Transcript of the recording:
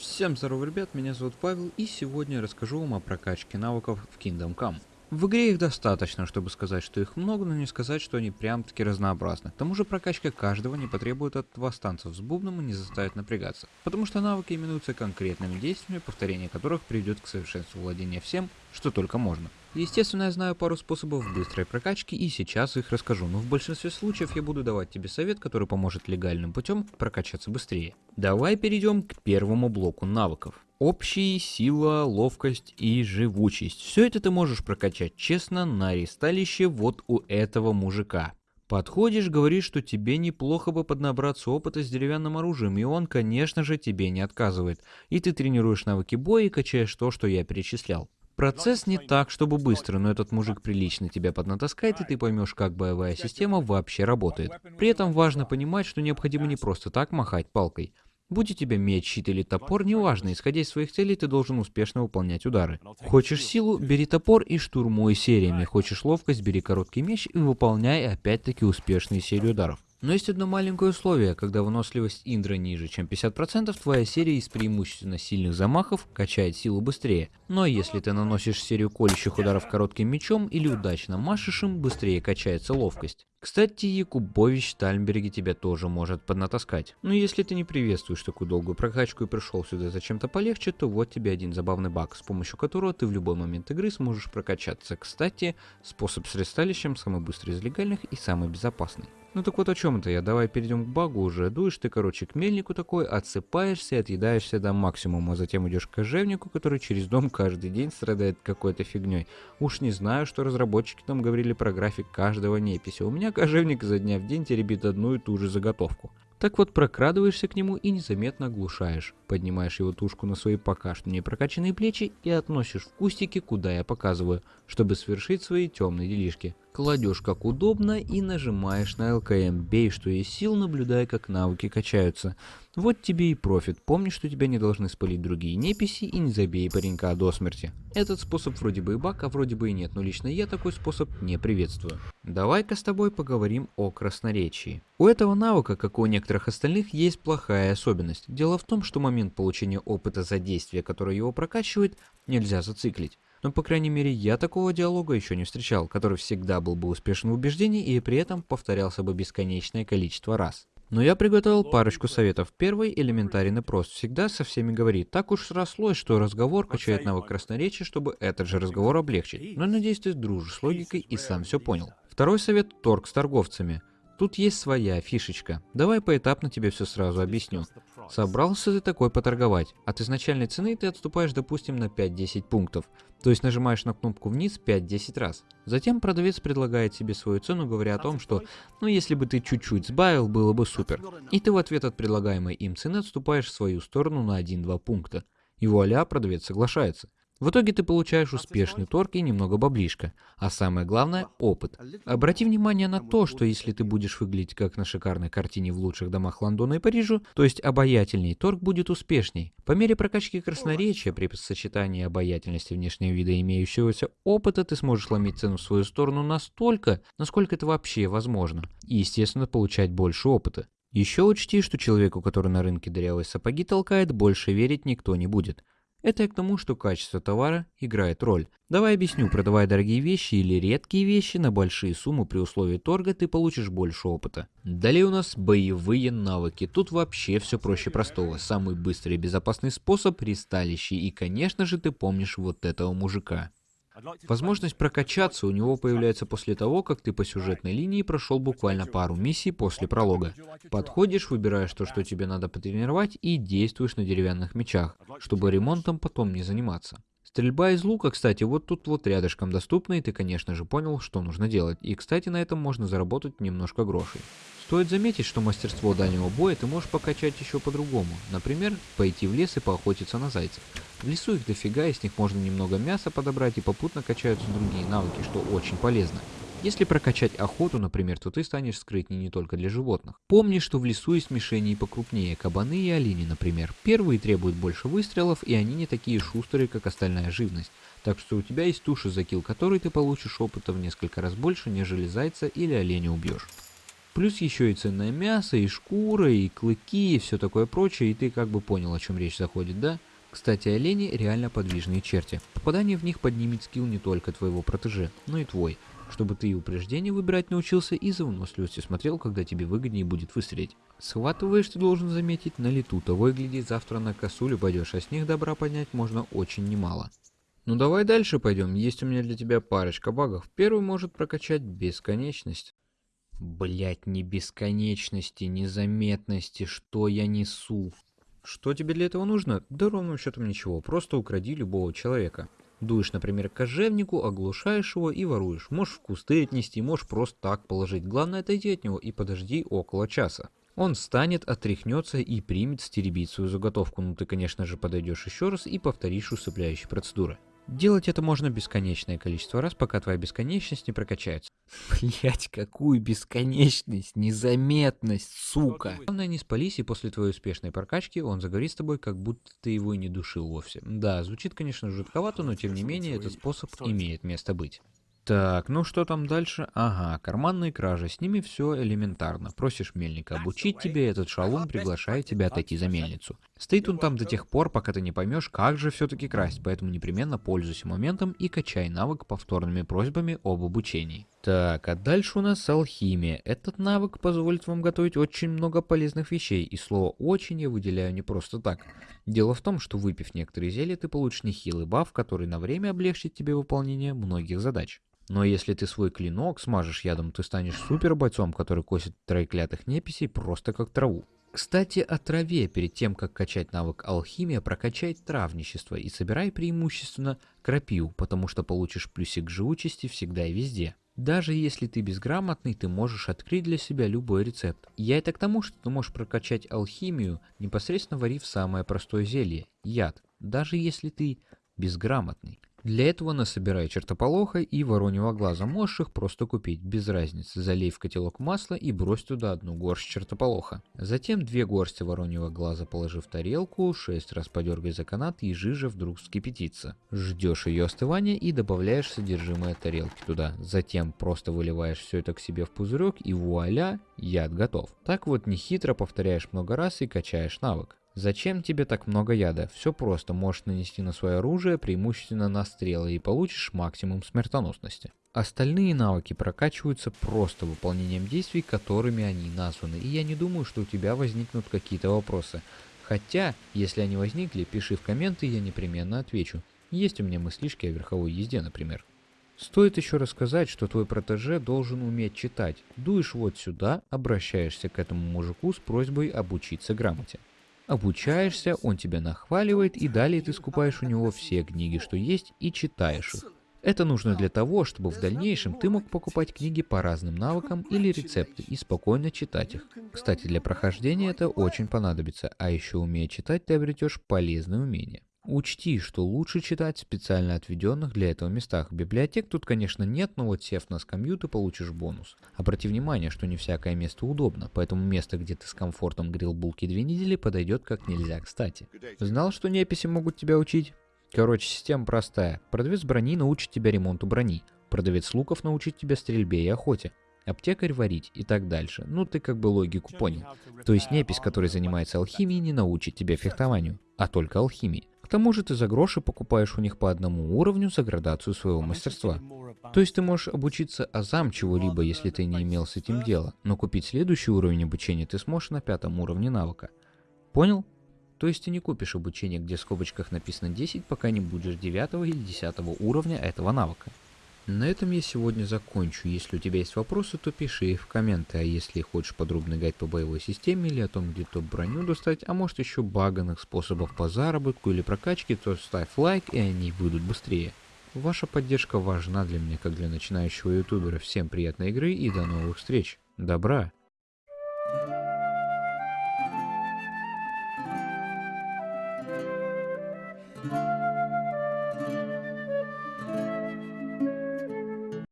Всем здорово, ребят, меня зовут Павел, и сегодня я расскажу вам о прокачке навыков в Kingdom Come. В игре их достаточно, чтобы сказать, что их много, но не сказать, что они прям-таки разнообразны. К тому же прокачка каждого не потребует от вас танцев с бубном и не заставит напрягаться, потому что навыки именуются конкретными действиями, повторение которых приведет к совершенству владения всем, что только можно. Естественно, я знаю пару способов быстрой прокачки и сейчас их расскажу, но в большинстве случаев я буду давать тебе совет, который поможет легальным путем прокачаться быстрее. Давай перейдем к первому блоку навыков. Общие, сила, ловкость и живучесть. Все это ты можешь прокачать честно на ресталище вот у этого мужика. Подходишь, говоришь, что тебе неплохо бы поднабраться опыта с деревянным оружием, и он, конечно же, тебе не отказывает. И ты тренируешь навыки боя и качаешь то, что я перечислял. Процесс не так, чтобы быстро, но этот мужик прилично тебя поднатаскает, и ты поймешь, как боевая система вообще работает. При этом важно понимать, что необходимо не просто так махать палкой. Будь у тебя меч, щит или топор, неважно, исходя из своих целей, ты должен успешно выполнять удары. Хочешь силу, бери топор и штурмуй сериями. Хочешь ловкость, бери короткий меч и выполняй опять-таки успешные серии ударов. Но есть одно маленькое условие, когда выносливость Индра ниже, чем 50%, твоя серия из преимущественно сильных замахов качает силу быстрее. Но если ты наносишь серию колющих ударов коротким мечом или удачно машешь им, быстрее качается ловкость. Кстати, Якубович Тальмберги тебя тоже может поднатаскать. Но если ты не приветствуешь такую долгую прокачку и пришел сюда за чем-то полегче, то вот тебе один забавный баг, с помощью которого ты в любой момент игры сможешь прокачаться. Кстати, способ с ресталищем самый быстрый из легальных и самый безопасный. Ну так вот о чем это я, давай перейдем к багу уже. Дуешь ты, короче, к мельнику такой, отсыпаешься отъедаешься до максимума, затем идешь к кожевнику, который через дом каждый день страдает какой-то фигней. Уж не знаю, что разработчики там говорили про график каждого неписи. У меня кожевник за дня в день теребит одну и ту же заготовку. Так вот, прокрадываешься к нему и незаметно оглушаешь. Поднимаешь его тушку на свои пока что не прокачанные плечи и относишь в кустики, куда я показываю, чтобы свершить свои темные делишки. Кладешь как удобно и нажимаешь на ЛКМ, бей что есть сил, наблюдая как навыки качаются. Вот тебе и профит, помни, что тебя не должны спалить другие неписи и не забей паренька до смерти. Этот способ вроде бы и баг, а вроде бы и нет, но лично я такой способ не приветствую. Давай-ка с тобой поговорим о красноречии. У этого навыка, как и у некоторых остальных, есть плохая особенность. Дело в том, что момент получения опыта за действие, которое его прокачивает, нельзя зациклить. Но, по крайней мере, я такого диалога еще не встречал, который всегда был бы успешен в убеждении и при этом повторялся бы бесконечное количество раз. Но я приготовил парочку советов. Первый элементарен и прост. Всегда со всеми говори. Так уж срослось, что разговор качает навык красноречия, чтобы этот же разговор облегчить. Но надеюсь, ты дружишь с логикой и сам все понял. Второй совет – торг с торговцами. Тут есть своя фишечка. Давай поэтапно тебе все сразу объясню. Собрался ты такой поторговать. От изначальной цены ты отступаешь, допустим, на 5-10 пунктов. То есть нажимаешь на кнопку вниз 5-10 раз. Затем продавец предлагает себе свою цену, говоря о том, что ну если бы ты чуть-чуть сбавил, было бы супер. И ты в ответ от предлагаемой им цены отступаешь в свою сторону на 1-2 пункта. И вуаля, продавец соглашается. В итоге ты получаешь успешный торг и немного баблишка, а самое главное – опыт. Обрати внимание на то, что если ты будешь выглядеть как на шикарной картине в лучших домах Лондона и Парижа, то есть обаятельней, торг будет успешней. По мере прокачки красноречия при сочетании обаятельности внешнего вида и имеющегося опыта ты сможешь ломить цену в свою сторону настолько, насколько это вообще возможно, и естественно получать больше опыта. Еще учти, что человеку, который на рынке дырявые сапоги толкает, больше верить никто не будет. Это я к тому, что качество товара играет роль. Давай объясню, продавая дорогие вещи или редкие вещи на большие суммы при условии торга, ты получишь больше опыта. Далее у нас боевые навыки. Тут вообще все проще простого. Самый быстрый и безопасный способ – ристалище. И конечно же ты помнишь вот этого мужика. Возможность прокачаться у него появляется после того, как ты по сюжетной линии прошел буквально пару миссий после пролога. Подходишь, выбираешь то, что тебе надо потренировать и действуешь на деревянных мечах, чтобы ремонтом потом не заниматься. Стрельба из лука, кстати, вот тут вот рядышком доступна, и ты, конечно же, понял, что нужно делать. И, кстати, на этом можно заработать немножко грошей. Стоит заметить, что мастерство дальнего боя ты можешь покачать еще по-другому. Например, пойти в лес и поохотиться на зайцев. В лесу их дофига, и с них можно немного мяса подобрать и попутно качаются другие навыки, что очень полезно. Если прокачать охоту, например, то ты станешь скрытней не только для животных. Помни, что в лесу есть мишени покрупнее, кабаны и олени, например. Первые требуют больше выстрелов, и они не такие шустрые, как остальная живность. Так что у тебя есть туши, за килл которой ты получишь опыта в несколько раз больше, нежели зайца или оленя убьешь. Плюс еще и ценное мясо, и шкура, и клыки, и все такое прочее, и ты как бы понял, о чем речь заходит, да? Кстати, олени реально подвижные черти. Попадание в них поднимет скилл не только твоего протеже, но и твой, чтобы ты и упреждение выбирать научился, и за выносливостью смотрел, когда тебе выгоднее будет выстрелить. Схватываешь, ты должен заметить, на лету, того и гляди, завтра на косулю пойдешь, а с них добра поднять можно очень немало. Ну давай дальше пойдем, есть у меня для тебя парочка багов. Первый может прокачать бесконечность. Блять, не бесконечности, незаметности, что я несу. Что тебе для этого нужно? Да ровным счетом ничего, просто укради любого человека. Дуешь, например, кожевнику, оглушаешь его и воруешь. Можешь в кусты отнести, можешь просто так положить. Главное отойди от него и подожди около часа. Он встанет, отряхнется и примет стеребить свою заготовку. Ну ты, конечно же, подойдешь еще раз и повторишь усыпляющие процедуры. Делать это можно бесконечное количество раз, пока твоя бесконечность не прокачается. Блять, какую бесконечность, незаметность, сука. Главное не спались, и после твоей успешной прокачки он заговорит с тобой, как будто ты его и не душил вовсе. Да, звучит, конечно, жутковато, но тем не менее этот способ имеет место быть. Так, ну что там дальше? Ага, карманные кражи, с ними все элементарно. Просишь мельника обучить тебе, этот шалун приглашает тебя отойти за мельницу. Стоит он там до тех пор, пока ты не поймешь, как же все-таки красть, поэтому непременно пользуйся моментом и качай навык повторными просьбами об обучении. Так, а дальше у нас алхимия. Этот навык позволит вам готовить очень много полезных вещей, и слово «очень» я выделяю не просто так. Дело в том, что выпив некоторые зелья, ты получишь нехилый баф, который на время облегчит тебе выполнение многих задач. Но если ты свой клинок смажешь ядом, ты станешь супер бойцом, который косит троеклятых неписей просто как траву. Кстати, о траве. Перед тем, как качать навык алхимия, прокачай травничество и собирай преимущественно крапиву, потому что получишь плюсик живучести всегда и везде. Даже если ты безграмотный, ты можешь открыть для себя любой рецепт. Я это к тому, что ты можешь прокачать алхимию, непосредственно варив самое простое зелье – яд, даже если ты безграмотный. Для этого насобирай чертополоха и вороньего глаза, можешь их просто купить, без разницы. Залей в котелок масла и брось туда одну горсть чертополоха. Затем две горсти вороньего глаза положи в тарелку, шесть раз подергай за канат и жижа вдруг вскипятится. Ждешь ее остывания и добавляешь содержимое тарелки туда. Затем просто выливаешь все это к себе в пузырек и вуаля, яд готов. Так вот нехитро повторяешь много раз и качаешь навык. Зачем тебе так много яда? Все просто, можешь нанести на свое оружие преимущественно на стрелы и получишь максимум смертоносности. Остальные навыки прокачиваются просто выполнением действий, которыми они названы, и я не думаю, что у тебя возникнут какие-то вопросы. Хотя, если они возникли, пиши в комменты, я непременно отвечу. Есть у меня мыслишки о верховой езде, например. Стоит еще рассказать, что твой протеже должен уметь читать. Дуешь вот сюда, обращаешься к этому мужику с просьбой обучиться грамоте обучаешься, он тебя нахваливает, и далее ты скупаешь у него все книги, что есть, и читаешь их. Это нужно для того, чтобы в дальнейшем ты мог покупать книги по разным навыкам или рецепты и спокойно читать их. Кстати, для прохождения это очень понадобится, а еще умея читать ты обретешь полезные умения. Учти, что лучше читать в специально отведенных для этого местах. Библиотек тут, конечно, нет, но вот сев на скамью, ты получишь бонус. Обрати внимание, что не всякое место удобно, поэтому место, где ты с комфортом грил булки две недели, подойдет как нельзя кстати. Знал, что неписи могут тебя учить? Короче, система простая. Продавец брони научит тебя ремонту брони. Продавец луков научит тебя стрельбе и охоте аптекарь варить и так дальше. Ну, ты как бы логику понял. То есть непись, который занимается алхимией, не научит тебя фехтованию, а только алхимии. Тому же ты за гроши покупаешь у них по одному уровню за градацию своего мастерства. То есть ты можешь обучиться азам чего-либо, если ты не имел с этим дела, но купить следующий уровень обучения ты сможешь на пятом уровне навыка. Понял? То есть ты не купишь обучение, где в скобочках написано 10, пока не будешь 9 или 10 уровня этого навыка. На этом я сегодня закончу. Если у тебя есть вопросы, то пиши их в комменты. А если хочешь подробный гайд по боевой системе или о том, где топ броню достать, а может еще баганных способов по заработку или прокачке, то ставь лайк и они выйдут быстрее. Ваша поддержка важна для меня, как для начинающего ютубера. Всем приятной игры и до новых встреч. Добра!